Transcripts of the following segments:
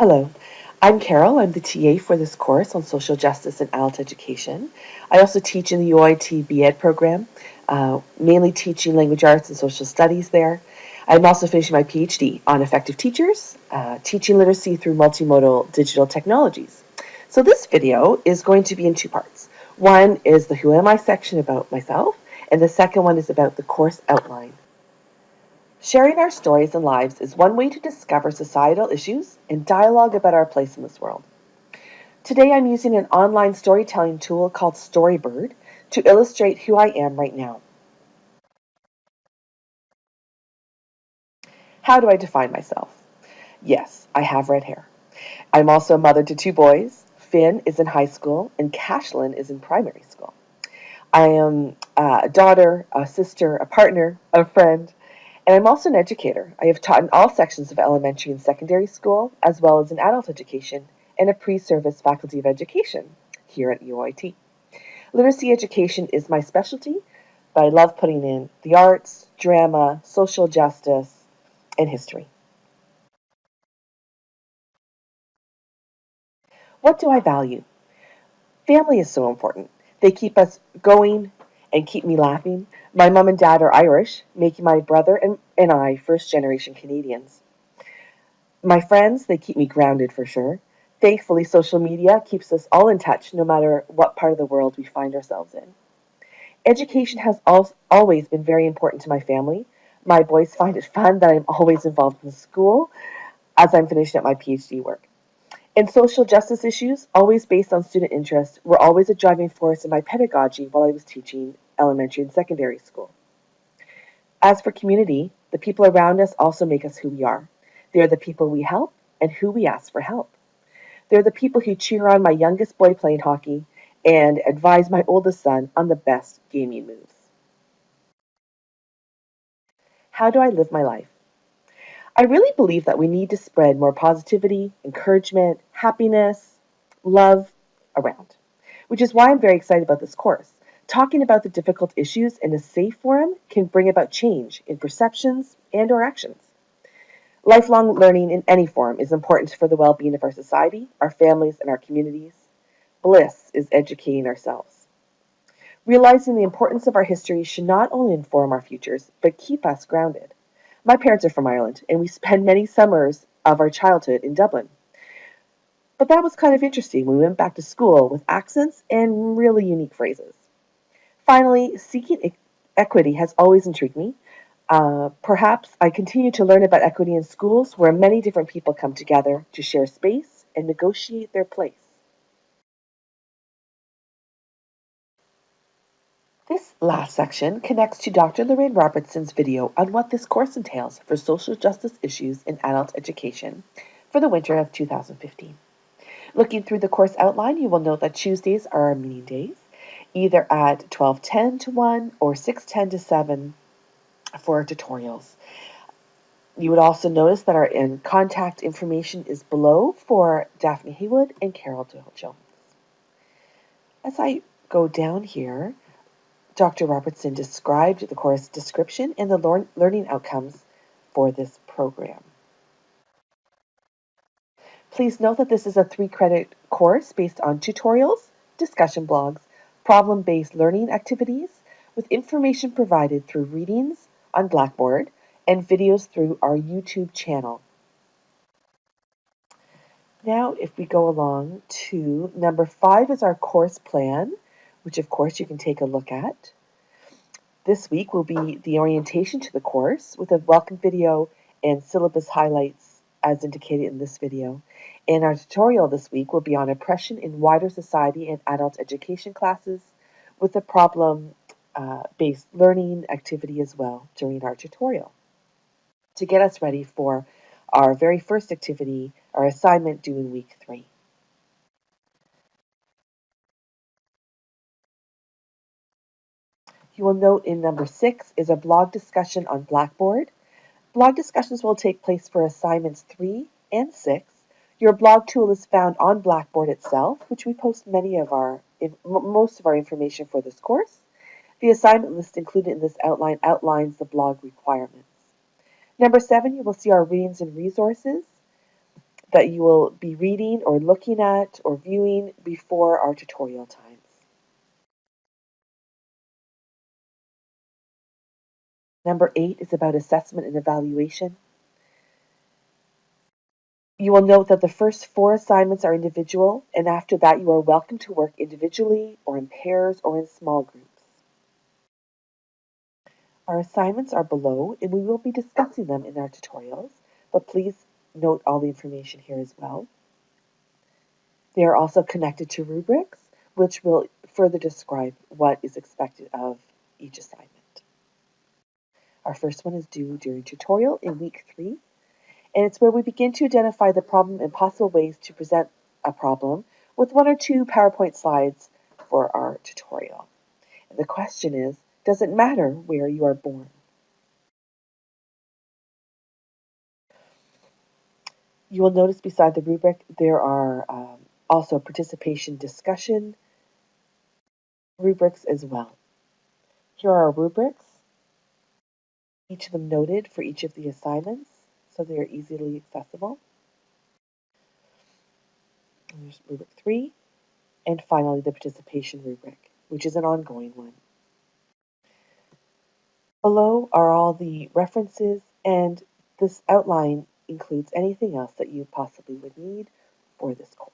Hello, I'm Carol. I'm the TA for this course on social justice and adult education. I also teach in the UIT BEd program, uh, mainly teaching language arts and social studies there. I'm also finishing my PhD on effective teachers, uh, teaching literacy through multimodal digital technologies. So this video is going to be in two parts. One is the Who Am I section about myself, and the second one is about the course outline. Sharing our stories and lives is one way to discover societal issues and dialogue about our place in this world. Today I'm using an online storytelling tool called Storybird to illustrate who I am right now. How do I define myself? Yes, I have red hair. I'm also a mother to two boys. Finn is in high school and Cashlyn is in primary school. I am uh, a daughter, a sister, a partner, a friend, and I'm also an educator. I have taught in all sections of elementary and secondary school, as well as in adult education and a pre-service faculty of education here at UIT. Literacy education is my specialty, but I love putting in the arts, drama, social justice, and history. What do I value? Family is so important. They keep us going and keep me laughing. My mom and dad are Irish, making my brother and, and I first generation Canadians. My friends, they keep me grounded for sure. Thankfully, social media keeps us all in touch no matter what part of the world we find ourselves in. Education has al always been very important to my family. My boys find it fun that I'm always involved in school as I'm finishing up my PhD work. And social justice issues, always based on student interest, were always a driving force in my pedagogy while I was teaching elementary and secondary school. As for community, the people around us also make us who we are. They are the people we help and who we ask for help. They're the people who cheer on my youngest boy playing hockey and advise my oldest son on the best gaming moves. How do I live my life? I really believe that we need to spread more positivity, encouragement, happiness, love around, which is why I'm very excited about this course. Talking about the difficult issues in a safe forum can bring about change in perceptions and or actions. Lifelong learning in any form is important for the well-being of our society, our families, and our communities. Bliss is educating ourselves. Realizing the importance of our history should not only inform our futures, but keep us grounded. My parents are from Ireland, and we spent many summers of our childhood in Dublin. But that was kind of interesting we went back to school with accents and really unique phrases. Finally, seeking equity has always intrigued me. Uh, perhaps I continue to learn about equity in schools where many different people come together to share space and negotiate their place. This last section connects to Dr. Lorayne Robertson's video on what this course entails for social justice issues in adult education for the winter of 2015. Looking through the course outline, you will note that Tuesdays are our meeting days either at 1210 to 1 or 610 to 7 for tutorials. You would also notice that our in contact information is below for Daphne Haywood and Carol Doyle Jones. As I go down here, Dr. Robertson described the course description and the learning outcomes for this program. Please note that this is a three credit course based on tutorials, discussion blogs, problem-based learning activities with information provided through readings on Blackboard and videos through our YouTube channel. Now, if we go along to number five is our course plan, which of course you can take a look at. This week will be the orientation to the course with a welcome video and syllabus highlights as indicated in this video. And our tutorial this week will be on oppression in wider society and adult education classes with a problem-based uh, learning activity as well during our tutorial to get us ready for our very first activity, our assignment due in week three. You will note in number six is a blog discussion on Blackboard. Blog discussions will take place for assignments three and six your blog tool is found on Blackboard itself, which we post many of our, most of our information for this course. The assignment list included in this outline outlines the blog requirements. Number seven, you will see our readings and resources. that you will be reading or looking at or viewing before our tutorial times. Number eight is about assessment and evaluation. You will note that the first four assignments are individual, and after that you are welcome to work individually or in pairs or in small groups. Our assignments are below, and we will be discussing them in our tutorials, but please note all the information here as well. They are also connected to rubrics, which will further describe what is expected of each assignment. Our first one is due during tutorial in week three, and it's where we begin to identify the problem and possible ways to present a problem with one or two PowerPoint slides for our tutorial. And the question is, does it matter where you are born? You will notice beside the rubric there are um, also participation discussion rubrics as well. Here are our rubrics each of them noted for each of the assignments so they are easily accessible. And there's rubric three, and finally the participation rubric, which is an ongoing one. Below are all the references, and this outline includes anything else that you possibly would need for this course.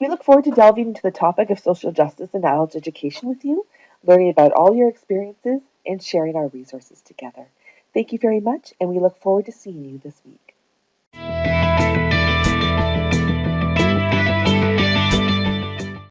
We look forward to delving into the topic of social justice and adult education with you learning about all your experiences, and sharing our resources together. Thank you very much, and we look forward to seeing you this week.